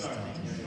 христиане.